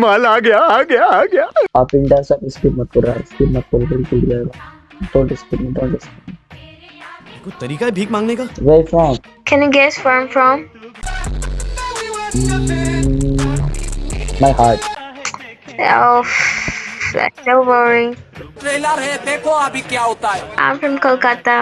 माल आ गया आ गया आ गया। आप इंडिया से स्किप मत करो स्किप मत करो बिल्कुल जाएगा डोंट स्किप डोंट स्किप कोई तरीका है भीख मांगने का? Where from Can you guess where I'm from? My heart Oh, that's so boring. Trailer है देखो अभी क्या होता है। I'm from Kolkata.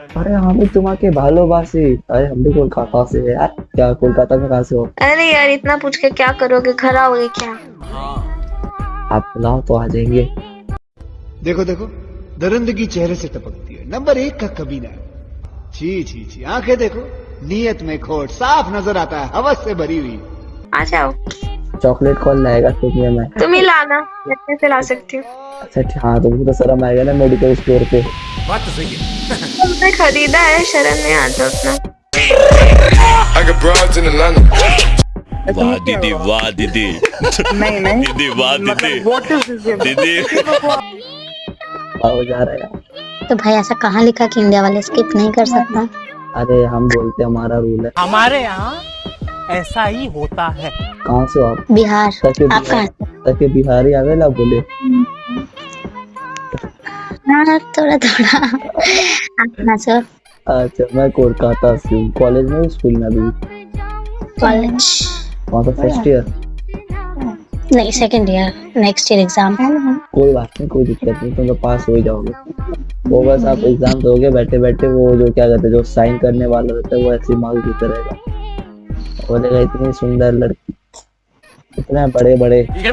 अरे हम भी तुम्हारे भालोबासी अरे हम भी कोलकाता से है यार। क्या कोलकाता में कहा से हो? अरे यार इतना पूछ के क्या करोगे? घर आओगे क्या? हाँ। आप बुलाओ तो आ जाएँगे। देखो देखो। दरिंदगी चेहरे से टपकती है। नंबर एक का कबीना जी जी जी आँखें देखो। नीयत में खोट। साफ़ नज़र आता है। हवस से भरी हुई। आ जाओ। चॉकलेट कौन लाएगा तुम्हें मैं? तुम ही लाना। मैं कैसे ला सकती हूँ? अच्छा हाँ तुमको तो शर्म आएगा ना मेडिकल स्टोर पे। बात तो सही है। तुमने खरीदा है शरण में आता उतना वाह दीदी वाह दीदी। नहीं नहीं। दीदी वाह दीदी। व्हाट इज़ दिस दीदी। आओ जा रहा है। तो भाई ऐसा कहाँ लिखा कि इंडिया वाले स्किप नहीं कर सकता? अरे हम बोलते हमारा रूल है। हमारे यहाँ ऐसा ही होता है। कहाँ से हो आप? बिहार तके आप कहाँ बिहार तके बिहारी आवेला बोले। हाँ थोड़ा थोड़ा। कहाँ अच्छा मैं कोलकाता से हूँ कॉलेज में स्कूल में अभी। कॉलेज। वहाँ फ़र्स्ट ईयर नहीं second year next year exam कोई बात नहीं कोई दिक्कत नहीं तुम तो पास हो ही जाओगे। वो बस आप एग्ज़ाम दोगे बैठे बैठे वो जो क्या कहते हैं जो साइन करने वाला रहता है वो ऐसे मार्क्स देता रहेगा। बोलेगा इतनी सुंदर लड़की इतने बड़े बड़े भाई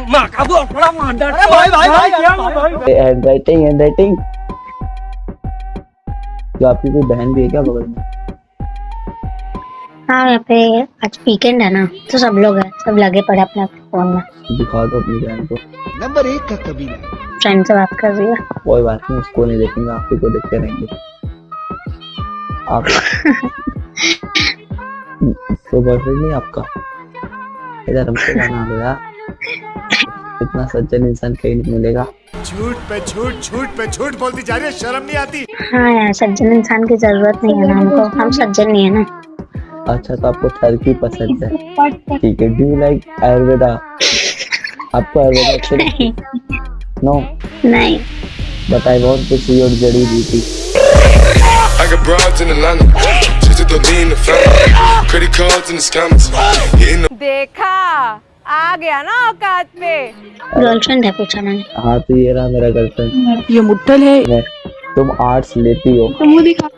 भाई भाई हैंड राइटिंग हैंड राइटिंग जो आपकी कोई बहन भी है क्या बगल में? हाँ यहाँ पे आज वीकेंड है ना तो सब लोग हैं सब लगे पड़े अपने फ़ोन में। दिखा दो अपनी बहन को। नंबर एक का कबीना फ्रेंड से बात कर रही है। कोई बात नहीं उसको नहीं देखेंगे आप ही को देखते रहेंगे। आप तो बॉयफ्रेंड नहीं आपका? इधर हमको बना लो यार इतना सज्जन इंसान कहीं नहीं मिलेगा। झूठ पे झूठ झूठ पे झूठ बोलती जा रही है शर्म नहीं आती। हाँ यार सज्जन इंसान की ज़रूरत नहीं है ना हमको। हम सज्जन नहीं है ना। अच्छा तो आपको टर्की पसंद है। ठीक है डू लाइक आयुर्वेदा आपको आयुर्वेदा अच्छा नहीं। नो नहीं। But I want to see your जड़ी बूटी I got broads in Atlanta. Just to me the family. Credit cards and the scammers. Hitting the देखा आ गया ना औकात पे। गर्लफ्रेंड है पूछा मैंने। हाँ तो ये रहा मेरा गर्लफ्रेंड ये मुट्ठल है। तुम आर्ट्स लेती हो। तुम मुँह दिखा।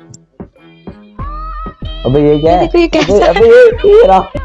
अबे ये क्या है? अबे ये अबे ये ये रहा।